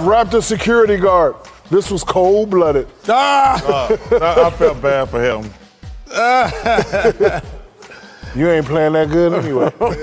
Raptor security guard. This was cold blooded. Ah. ah! I, I felt bad for him. You ain't playing that good anyway. Uh-huh.